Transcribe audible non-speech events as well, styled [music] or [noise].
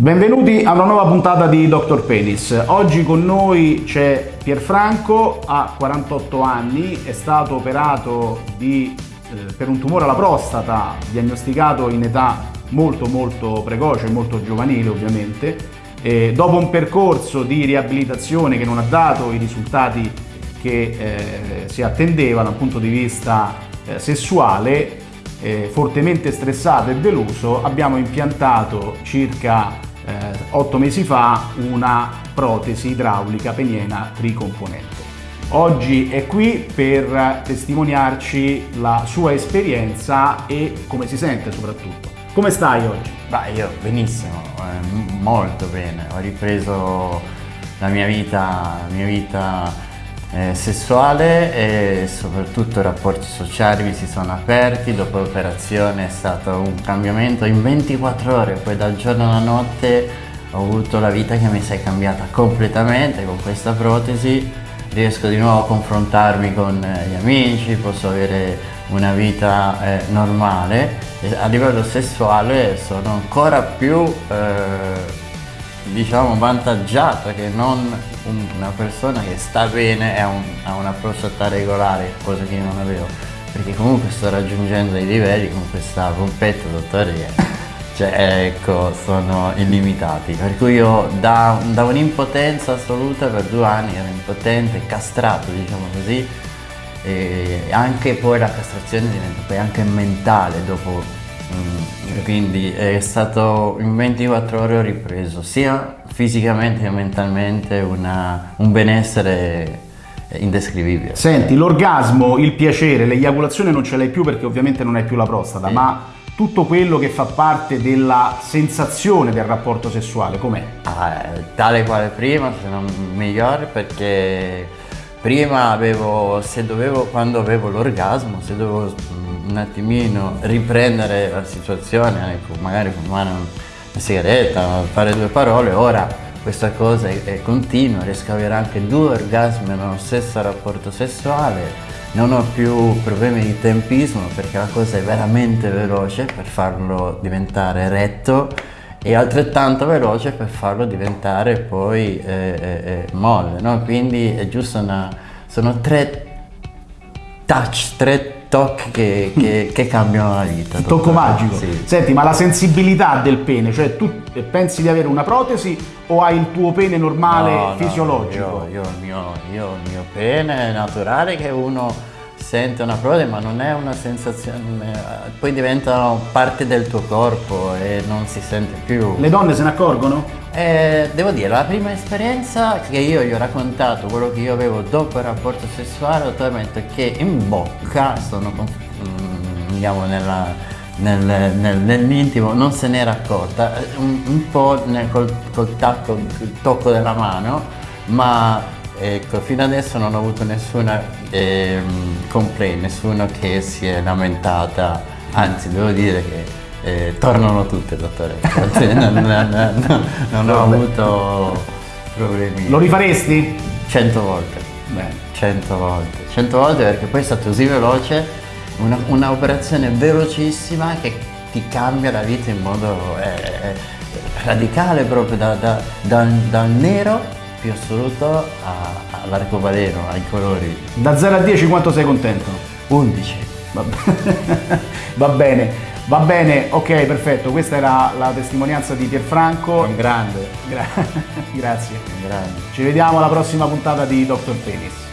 Benvenuti a una nuova puntata di Dr. Penis. Oggi con noi c'è Pierfranco, ha 48 anni, è stato operato di, eh, per un tumore alla prostata, diagnosticato in età molto molto precoce, molto giovanile ovviamente. E dopo un percorso di riabilitazione che non ha dato i risultati che eh, si attendevano dal punto di vista eh, sessuale, eh, fortemente stressato e deluso, abbiamo impiantato circa eh, otto mesi fa una protesi idraulica peniena tricomponente. Oggi è qui per testimoniarci la sua esperienza e come si sente soprattutto. Come stai oggi? Beh, io benissimo, eh, molto bene. Ho ripreso la mia vita, la mia vita eh, sessuale e soprattutto i rapporti sociali mi si sono aperti, dopo l'operazione è stato un cambiamento in 24 ore, poi dal giorno alla notte ho avuto la vita che mi si è cambiata completamente con questa protesi, riesco di nuovo a confrontarmi con gli amici, posso avere una vita eh, normale. A livello sessuale sono ancora più eh, diciamo vantaggiata che non una persona che sta bene e ha, un, ha una prostata regolare, cosa che io non avevo. Perché comunque sto raggiungendo dei livelli con questa pompetta dottore cioè ecco, sono illimitati. Per cui io da, da un'impotenza assoluta per due anni ero impotente, castrato diciamo così, e anche poi la castrazione diventa poi anche mentale dopo Mm, quindi è stato in 24 ore ho ripreso sia fisicamente che mentalmente una, un benessere indescrivibile. Senti, l'orgasmo, il piacere, l'eiaculazione non ce l'hai più perché ovviamente non hai più la prostata, sì. ma tutto quello che fa parte della sensazione del rapporto sessuale, com'è? Ah, tale quale prima, se non migliore, perché prima avevo, dovevo, quando avevo l'orgasmo, se dovevo un attimino riprendere la situazione, ecco, magari fumare una sigaretta, fare due parole, ora questa cosa è, è continua, riesco ad avere anche due orgasmi nello stesso rapporto sessuale, non ho più problemi di tempismo perché la cosa è veramente veloce per farlo diventare retto e altrettanto veloce per farlo diventare poi eh, eh, eh molle, no? quindi è giusto una, sono tre touch, tre tocchi che, che, [laughs] che, cambiano la vita. Tocco magico. Sì. Senti, ma la sensibilità del pene, cioè tu pensi di avere una protesi o hai il tuo pene normale no, fisiologico? No, io, io, il mio, io il mio pene è naturale che uno sente una protesi ma non è una sensazione, poi diventano parte del tuo corpo e non si sente più. Le donne se ne accorgono? Eh, devo dire, la prima esperienza che io gli ho raccontato, quello che io avevo dopo il rapporto sessuale, ho detto che in bocca, sono, diciamo, nella, nel, nel, nell'intimo non se n'era accorta, un, un po' nel, col, col tacco, il tocco della mano, ma ecco, fino adesso non ho avuto nessuna eh, complaint, nessuno che si è lamentata, anzi devo dire che eh, tornano tutte, dottore. [laughs] non, non, non, non ho avuto problemi. Lo rifaresti? Cento volte. Bene. Cento volte. Cento volte perché poi è stato così veloce, un'operazione velocissima che ti cambia la vita in modo eh, radicale proprio da, da, da, dal nero più assoluto all'arcobaleno, ai colori. Da 0 a 10 quanto sei contento? 11. Va, [laughs] Va bene. Va bene, ok, perfetto. Questa era la testimonianza di Pierfranco. Un grande. Gra [laughs] grazie. Un grande. Ci vediamo alla prossima puntata di Dr. Penis.